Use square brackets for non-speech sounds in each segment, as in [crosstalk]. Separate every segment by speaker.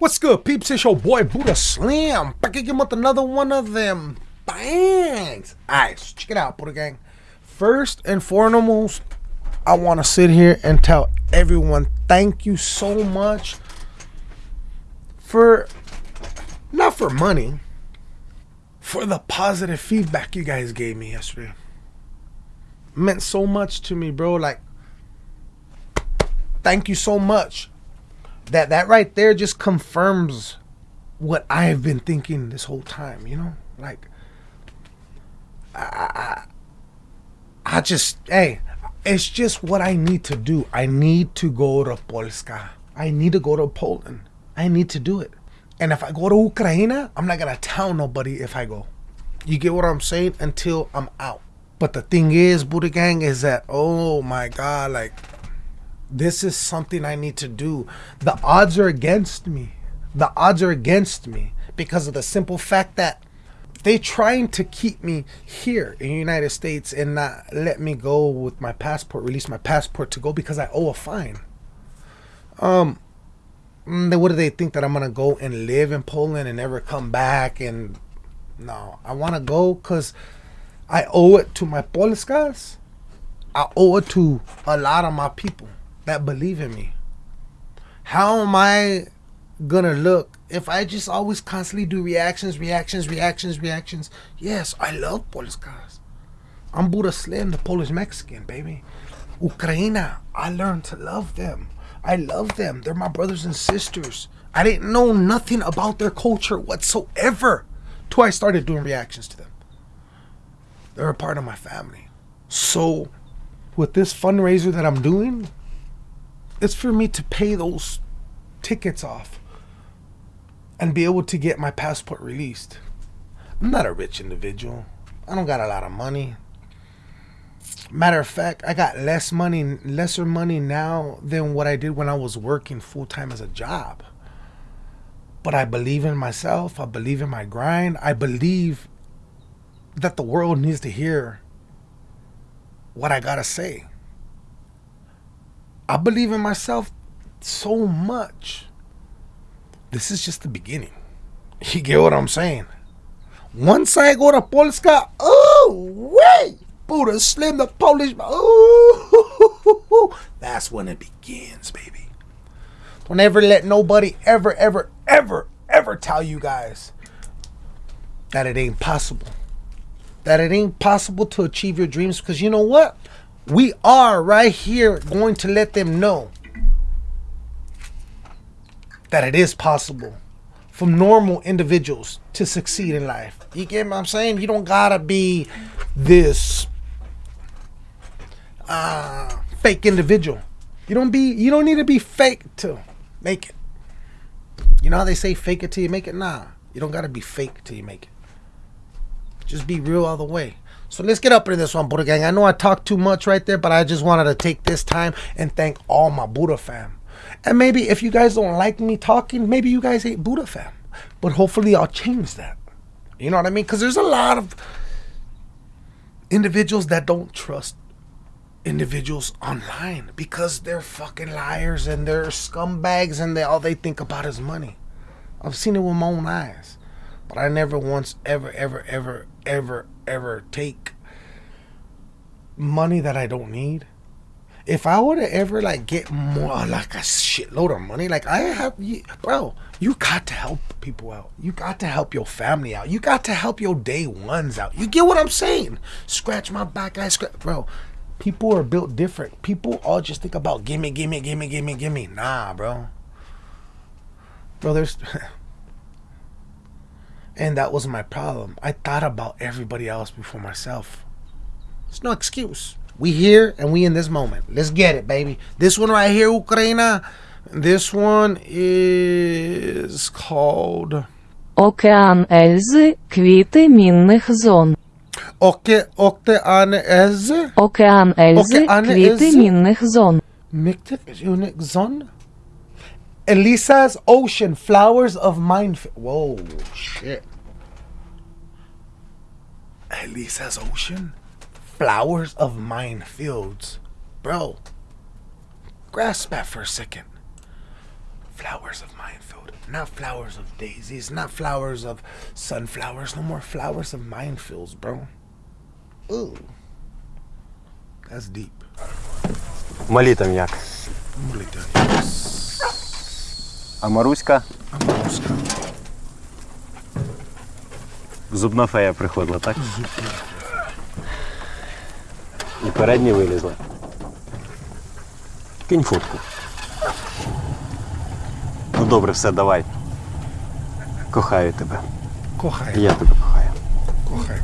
Speaker 1: What's good, peeps? It's your boy Buddha Slim. Back again with another one of them bangs. Alright, so check it out, Buddha Gang. First and foremost, I want to sit here and tell everyone thank you so much for, not for money, for the positive feedback you guys gave me yesterday. meant so much to me, bro. Like, thank you so much that that right there just confirms what I have been thinking this whole time. You know, like I, I, I just hey, it's just what I need to do. I need to go to Polska. I need to go to Poland. I need to do it. And if I go to Ukraine, I'm not gonna tell nobody if I go. You get what I'm saying? Until I'm out. But the thing is, Buddha Gang, is that oh my god, like this is something I need to do. The odds are against me. The odds are against me because of the simple fact that they're trying to keep me here in the United States and not let me go with my passport, release my passport to go because I owe a fine. Um, mm, what do they think that I'm gonna go and live in Poland and never come back? And no, I want to go because I owe it to my Polskas. I owe it to a lot of my people that believe in me. How am I gonna look if I just always constantly do reactions, reactions, reactions, reactions? Yes, I love Polish guys. I'm Buddha Slim, the Polish Mexican, baby. Ukraina, I learned to love them. I love them. They're my brothers and sisters. I didn't know nothing about their culture whatsoever till I started doing reactions to them. They're a part of my family. So, with this fundraiser that I'm doing, it's for me to pay those tickets off and be able to get my passport released. I'm not a rich individual. I don't got a lot of money. Matter of fact, I got less money, lesser money now than what I did when I was working full time as a job. But I believe in myself. I believe in my grind. I believe that the world needs to hear what I gotta say. I believe in myself so much. This is just the beginning. You get what I'm saying? Once I go to Polska, oh, wait, Buddha Slim, the Polish, oh, [laughs] that's when it begins, baby. Don't ever let nobody ever, ever, ever, ever tell you guys that it ain't possible. That it ain't possible to achieve your dreams because you know what? We are right here going to let them know that it is possible for normal individuals to succeed in life. You get what I'm saying? You don't gotta be this uh, fake individual. You don't be. You don't need to be fake to make it. You know how they say fake it till you make it? Nah, you don't gotta be fake till you make it. Just be real all the way. So let's get up into this one, Buddha Gang. I know I talked too much right there, but I just wanted to take this time and thank all my Buddha fam. And maybe if you guys don't like me talking, maybe you guys ain't Buddha fam. But hopefully I'll change that. You know what I mean? Because there's a lot of individuals that don't trust individuals online because they're fucking liars and they're scumbags and they all they think about is money. I've seen it with my own eyes. But I never once ever ever ever ever ever take money that I don't need. If I were to ever like get more like a shitload of money, like I have, you, bro, you got to help people out. You got to help your family out. You got to help your day ones out. You get what I'm saying? Scratch my back, I scratch, bro. People are built different. People all just think about gimme, gimme, gimme, gimme, gimme. Nah, bro. Bro, there's [laughs] And that was my problem. I thought about everybody else before myself. It's no excuse. We here and we in this moment. Let's get it, baby. This one right here, Ukraina. This one is called
Speaker 2: Океан Ельзи, квіти мінних зон.
Speaker 1: Оке Океан Eze.
Speaker 2: Океан Ельзи,
Speaker 1: Океан
Speaker 2: квіти
Speaker 1: Ельзи?
Speaker 2: мінних зон.
Speaker 1: Miktik Unik Zon. Elisa's Ocean, Flowers of Mine. Whoa, shit. Elisa's Ocean, Flowers of Minefields. Bro, grasp that for a second. flowers of minefield. Not flowers of daisies, not flowers of sunflowers, no more flowers of minefields, bro. Ooh. That's deep.
Speaker 3: Малі там як? А Маруська?
Speaker 1: Амаруска.
Speaker 3: Зубна фея приходила, так? І передні вилізли. Кинь фотку. Ну добре, все, давай. Кохаю тебе. І
Speaker 1: Кохай,
Speaker 3: я тебе кохаю.
Speaker 1: кохай.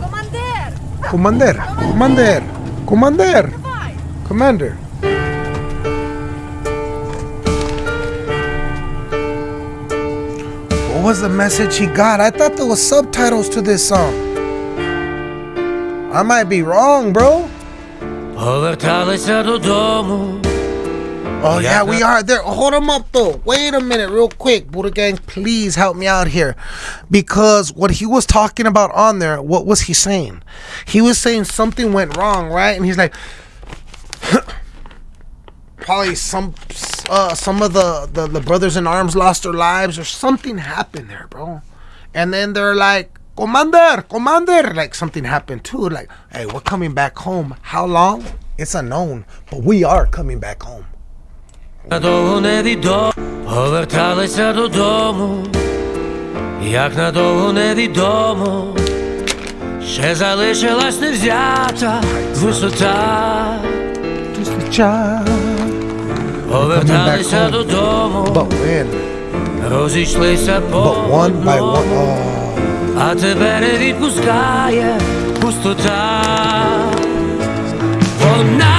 Speaker 4: Командир!
Speaker 1: Командир, командир, командир, commander. was the message he got? I thought there was subtitles to this song. I might be wrong, bro. Oh yeah, we are there. Hold them up though. Wait a minute, real quick, Buddha Gang. Please help me out here, because what he was talking about on there, what was he saying? He was saying something went wrong, right? And he's like, probably some uh, some of the, the the brothers in arms lost their lives or something happened there, bro. And then they're like, Commander, Commander, like something happened too. Like, hey, we're coming back home. How long? It's unknown, but we are coming back home.
Speaker 5: Надовго невідомо. Поверталися додому. Як надовго невідомо. Ще залишилась невзята висота.
Speaker 1: Just a child.
Speaker 5: Поверталися
Speaker 1: home.
Speaker 5: додому.
Speaker 1: But when?
Speaker 5: Розійшлися по
Speaker 1: But one by
Speaker 5: одному.
Speaker 1: one. Oh,
Speaker 5: А тебе не відпускає пустота. Вона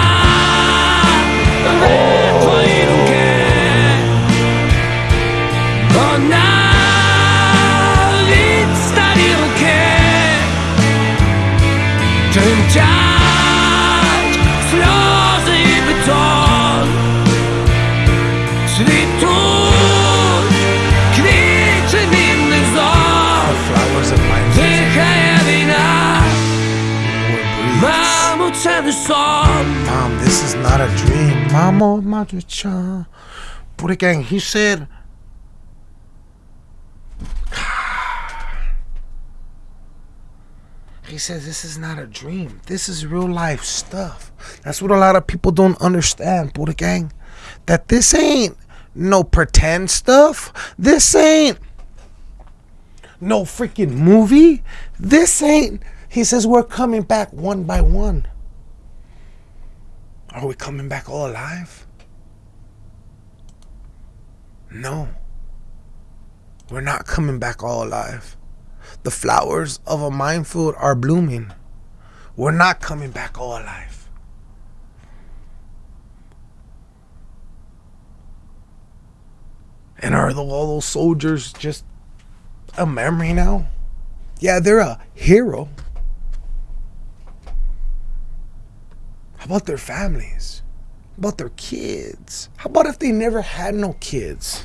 Speaker 5: Цвітуть квіти вільних зон.
Speaker 1: flowers of mine.
Speaker 5: Дихає війна,
Speaker 1: We're breathes.
Speaker 5: мамо, це не сон.
Speaker 1: Mom, this is not a dream. Mamo, majucha. Buddha Gang, he said. [sighs] He says this is not a dream. This is real life stuff. That's what a lot of people don't understand, Buddha Gang. That this ain't no pretend stuff. This ain't no freaking movie. This ain't. He says we're coming back one by one. Are we coming back all alive? No. We're not coming back all alive. The flowers of a minefield are blooming. We're not coming back all alive. And are the, all those soldiers just a memory now? Yeah, they're a hero. How about their families? How about their kids? How about if they never had no kids?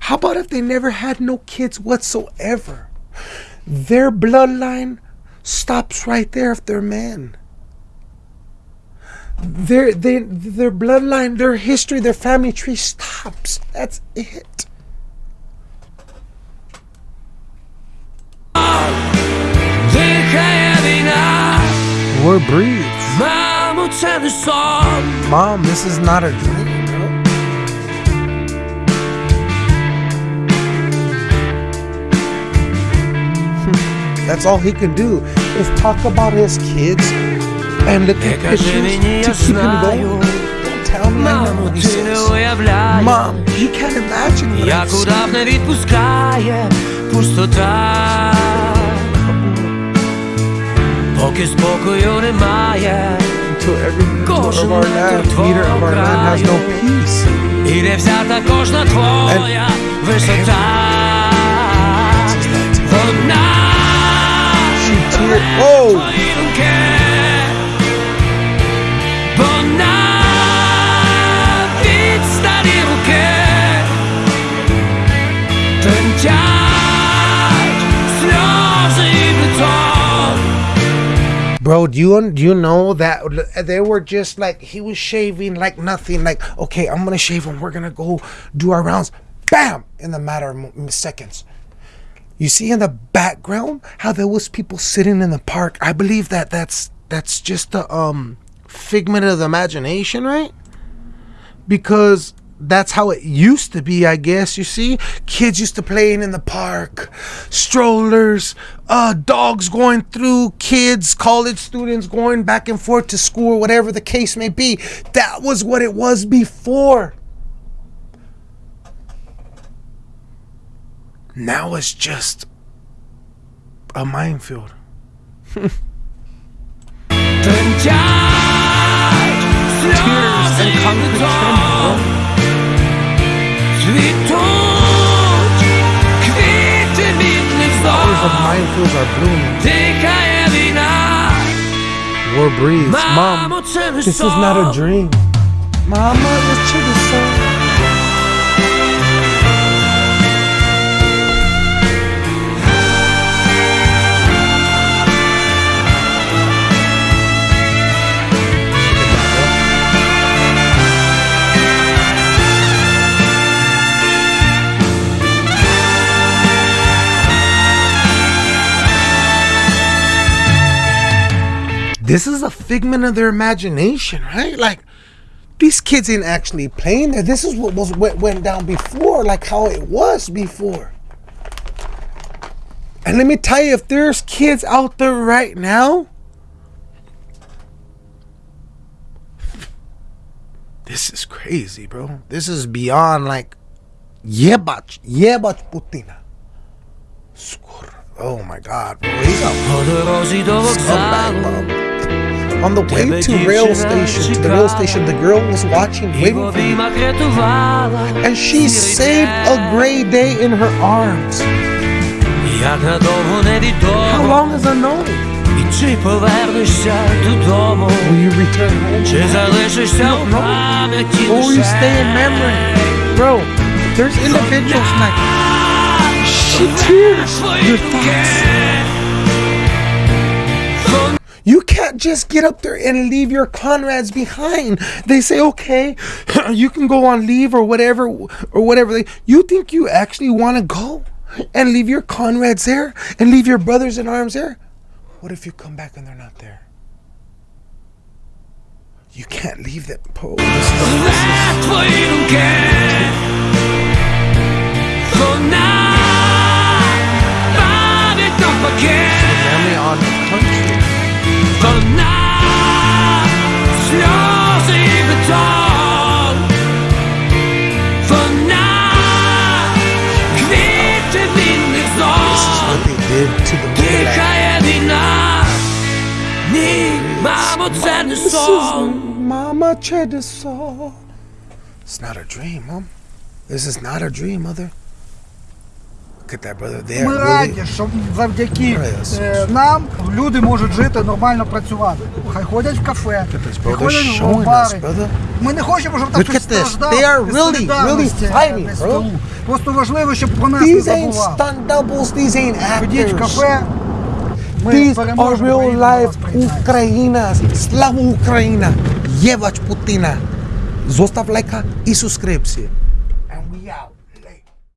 Speaker 1: How about if they never had no kids whatsoever? Their bloodline stops right there if they're men their their, their bloodline, their history, their family tree stops. That's it. War breathes. Mom, this is not a dream. [laughs] That's all he can do is talk about his kids, and look at
Speaker 5: Ти кажи
Speaker 1: to keep him going. Don't tell me I he says.
Speaker 5: уявляєш,
Speaker 1: Mom, you can't imagine what
Speaker 5: як удав не відпускає пустота. Поки спокою немає,
Speaker 1: until every meter of our land, meter of our land has no peace.
Speaker 5: і не взята кожна твоя висота. Вона
Speaker 1: She tear. Oh, Bro, do you do you know that they were just like he was shaving like nothing. Like, okay, I'm gonna shave him. We're gonna go do our rounds. Bam! In the matter of seconds. You see in the background how there was people sitting in the park. I believe that that's that's just the um figment of the imagination, right? Because that's how it used to be, I guess. You see, kids used to playing in the park, strollers, uh, dogs going through, kids, college students going back and forth to school, whatever the case may be. That was what it was before. Now it's just a minefield. Tears and
Speaker 5: concrete.
Speaker 1: daffodils are blooming. War
Speaker 5: breeze.
Speaker 1: Mom, this is not a dream. Mama, this chicken song. This is a figment of their imagination, right? Like these kids ain't actually playing there. This is what was what went down before, like how it was before. And let me tell you, if there's kids out there right now, this is crazy, bro. This is beyond like jebać, jebać Putina. Oh my God, bro. He's a on the way to rail station, to the rail station, the girl was watching, waiting for me. And she saved a gray day in her arms. How long
Speaker 5: has I known?
Speaker 1: Will you return home?
Speaker 5: No, no.
Speaker 1: Or will you stay in memory? Bro, there's individuals like... She tears your thoughts. You can't just get up there and leave your comrades behind. They say, okay, [clears throat] you can go on leave or whatever, or whatever. You think you actually want to go and leave your comrades there and leave your brothers in arms there? What if you come back and they're not there? You can't leave
Speaker 5: that pole.
Speaker 1: Family on the country. This
Speaker 5: song.
Speaker 1: is Mama Cheddar song. It's not a dream, Mom. This is not a dream, Mother.
Speaker 4: Ми раді, що завдяки е, нам люди можуть жити, нормально працювати. Хай ходять в кафе, ходять в бари. Ми не хочемо, щоб
Speaker 1: так
Speaker 4: щось
Speaker 1: страждало
Speaker 4: і. Просто важливо, щоб про нас не забували. Ходіть в кафе, ми переможемо, Україна вас
Speaker 1: Україна, слава Україна, Євач Путіна. Зостав лайка і субскрипцію.